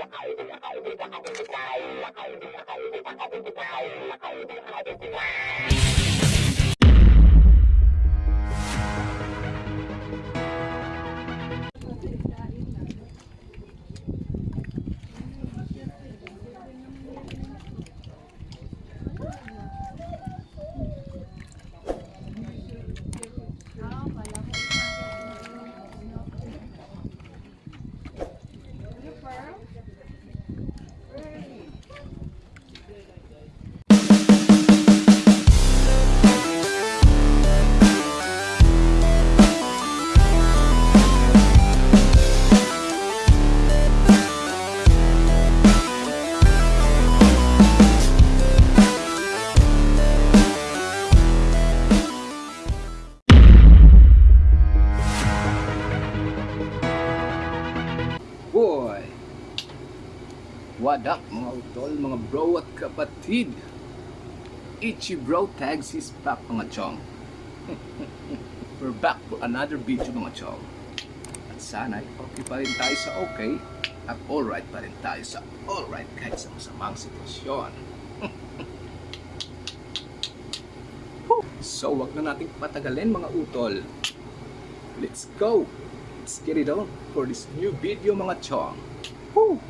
Thank you. Bro at kapatid? Ichi Bro Tags is back mga chong. We're back for another video mga chong. At sana okay pa rin tayo sa okay at alright pa rin tayo sa alright kahit sa masamang sitwasyon. So wag na nating patagalin mga utol. Let's go! Let's get it on for this new video mga chong. Woo!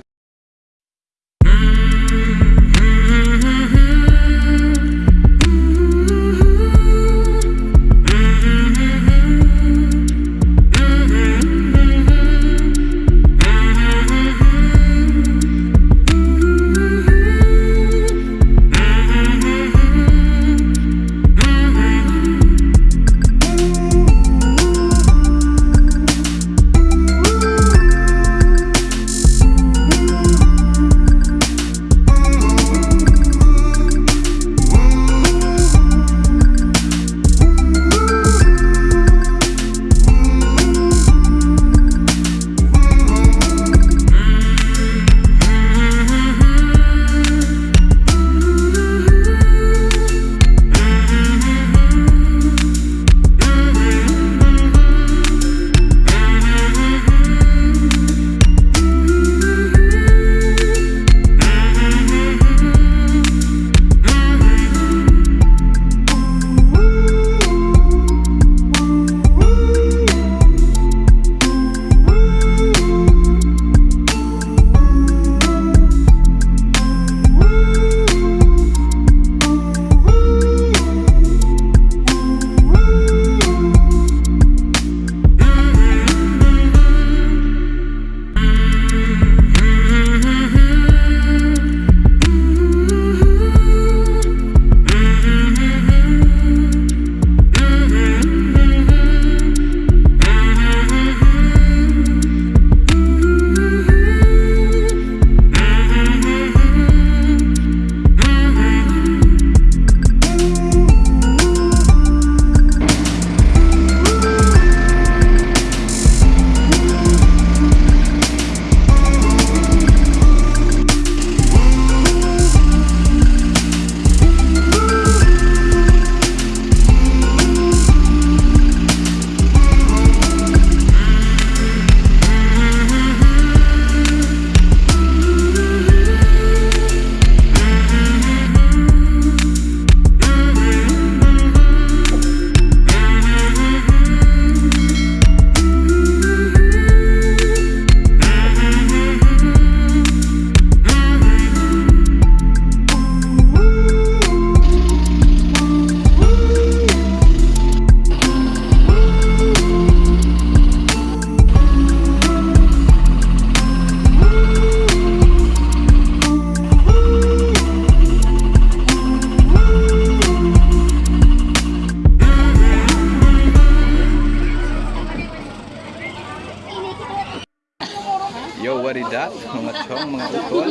That? Mga utol.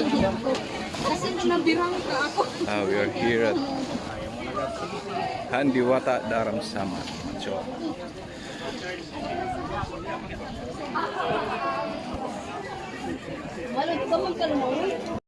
Uh, we are here at Handiwata Dharamsama. Mga chong. Wala ka magkalunod.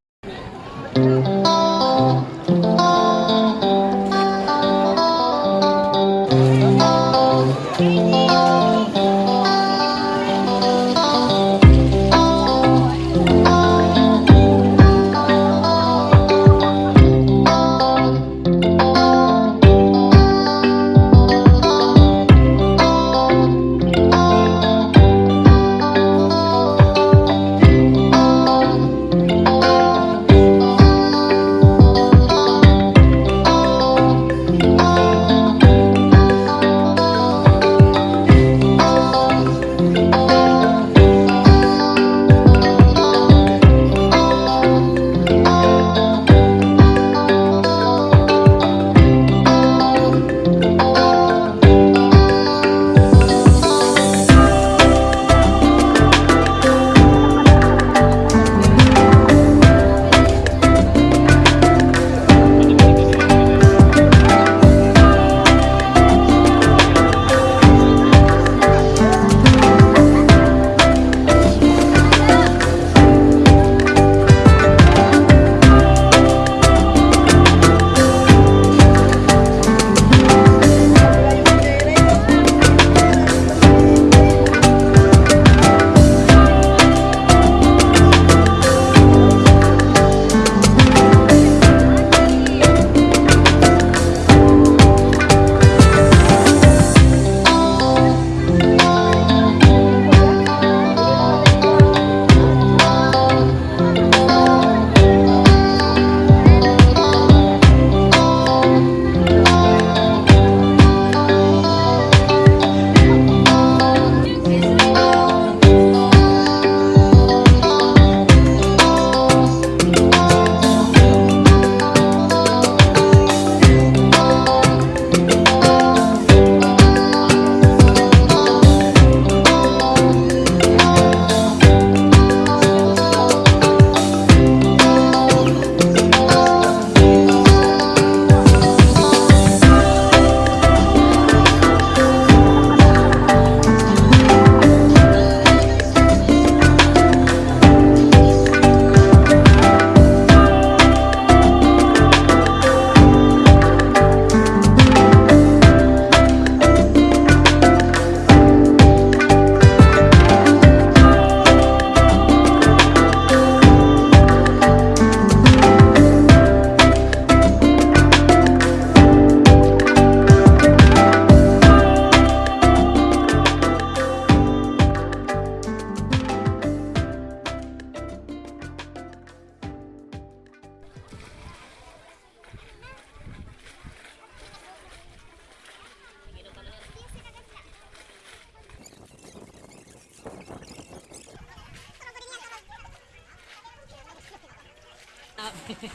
Mer,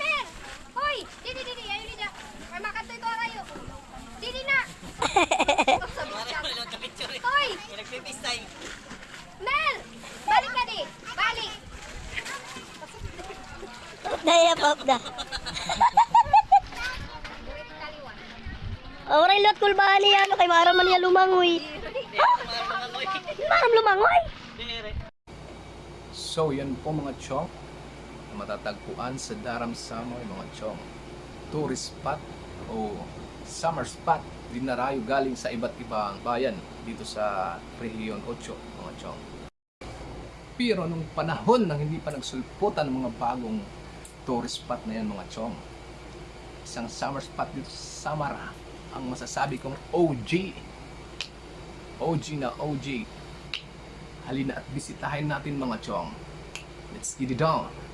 mer! Hoy! Didi, didi, ayo didi. May makatoy ko kayo. Didi na! Hoy! Mer! Balik ka di! Balik! Daya pa da. Oray lot kul bali ano kay maram man niya lumangoy. Maram lumangoy. So, yan po mga chong matatagpuan sa Daram Samoy mga chong. Tourist spot o summer spot dinarayo galing sa iba't ibang bayan dito sa Region 8 mga chong. Pero nung panahon nang hindi pa nagsulputan ng mga bagong tourist spot na yan mga chong, isang summer spot dito sa Samara ang masasabi kong OG. OG na OG. Halina at bisitahin natin mga chong. Let's get it on.